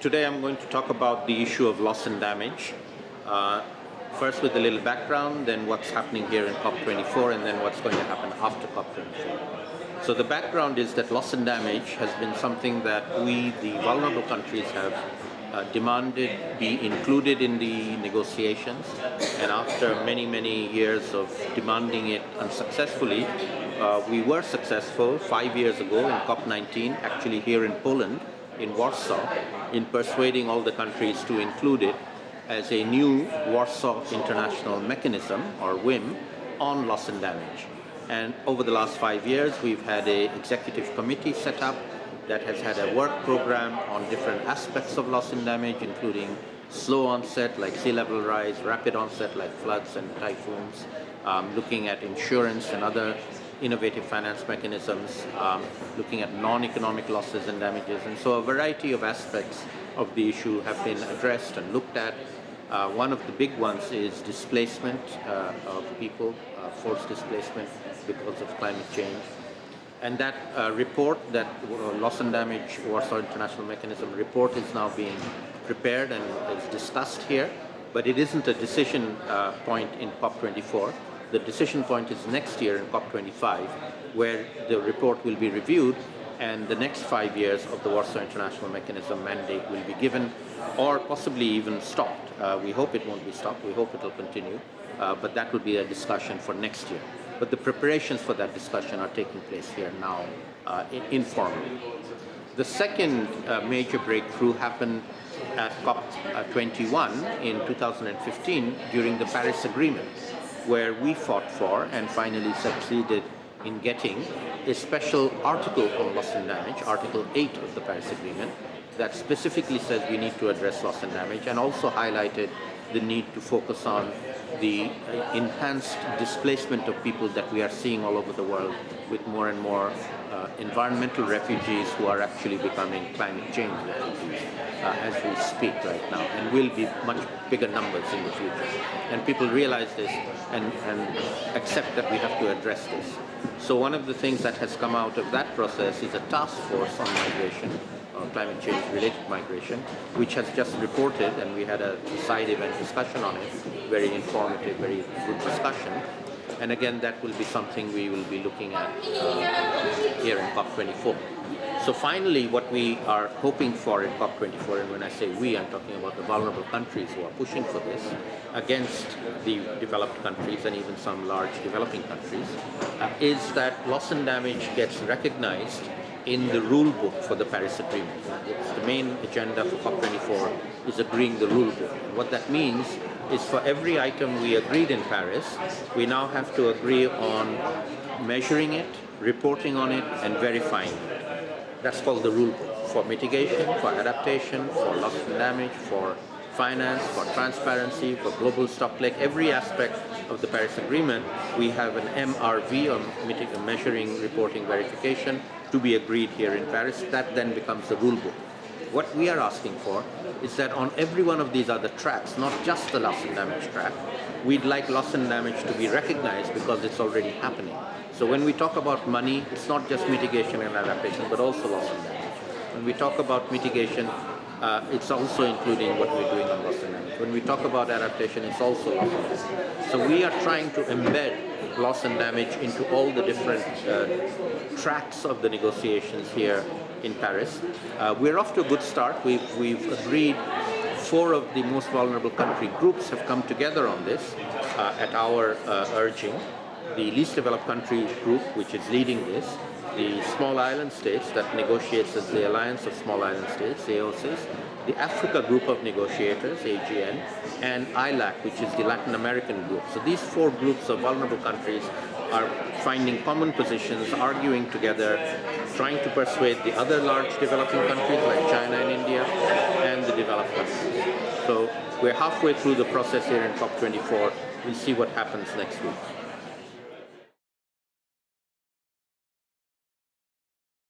Today I'm going to talk about the issue of loss and damage. Uh, first with a little background, then what's happening here in COP24, and then what's going to happen after COP24. So the background is that loss and damage has been something that we, the vulnerable countries, have uh, demanded be included in the negotiations. And after many, many years of demanding it unsuccessfully, uh, we were successful five years ago in COP19, actually here in Poland, in Warsaw in persuading all the countries to include it as a new Warsaw International Mechanism, or WIM, on loss and damage. And over the last five years, we've had an executive committee set up that has had a work program on different aspects of loss and damage, including slow onset like sea level rise, rapid onset like floods and typhoons, um, looking at insurance and other innovative finance mechanisms, um, looking at non-economic losses and damages. And so a variety of aspects of the issue have been addressed and looked at. Uh, one of the big ones is displacement uh, of people, uh, forced displacement because of climate change. And that uh, report, that uh, loss and damage Warsaw International Mechanism report is now being prepared and is discussed here, but it isn't a decision uh, point in COP24 the decision point is next year in COP25, where the report will be reviewed and the next five years of the Warsaw International Mechanism mandate will be given or possibly even stopped. Uh, we hope it won't be stopped, we hope it will continue, uh, but that will be a discussion for next year. But the preparations for that discussion are taking place here now uh, informally. The second uh, major breakthrough happened at COP21 in 2015 during the Paris Agreement where we fought for and finally succeeded in getting a special article on loss and damage, Article 8 of the Paris Agreement, that specifically says we need to address loss and damage and also highlighted the need to focus on the enhanced displacement of people that we are seeing all over the world with more and more uh, environmental refugees who are actually becoming climate change refugees uh, as we speak right now and will be much bigger numbers in the future. And people realize this and, and accept that we have to address this. So one of the things that has come out of that process is a task force on migration climate change related migration, which has just reported, and we had a side event discussion on it, very informative, very good discussion. And again, that will be something we will be looking at uh, here in COP24. So finally, what we are hoping for in COP24, and when I say we, I'm talking about the vulnerable countries who are pushing for this against the developed countries and even some large developing countries, uh, is that loss and damage gets recognized in the rule book for the Paris Agreement. The main agenda for COP24 is agreeing the rule book. What that means is for every item we agreed in Paris, we now have to agree on measuring it, reporting on it, and verifying it. That's called the rule book for mitigation, for adaptation, for loss and damage, for finance, for transparency, for global stock, like every aspect of the Paris Agreement, we have an MRV, or measuring, reporting, verification, to be agreed here in Paris. That then becomes the rule book. What we are asking for is that on every one of these other tracks, not just the loss and damage track, we'd like loss and damage to be recognized because it's already happening. So when we talk about money, it's not just mitigation and adaptation, but also loss and damage. When we talk about mitigation, uh, it's also including what we're doing on loss and damage. When we talk about adaptation, it's also damage. So we are trying to embed loss and damage into all the different uh, tracks of the negotiations here in Paris. Uh, we're off to a good start. We've, we've agreed four of the most vulnerable country groups have come together on this uh, at our uh, urging. The least developed country group, which is leading this, the small island states that negotiates as the Alliance of Small Island States, AOSIS, the Africa Group of Negotiators, AGN, and AILAC, which is the Latin American group. So these four groups of vulnerable countries are finding common positions, arguing together, trying to persuade the other large developing countries like China and India, and the developed countries. So we're halfway through the process here in COP24. We'll see what happens next week.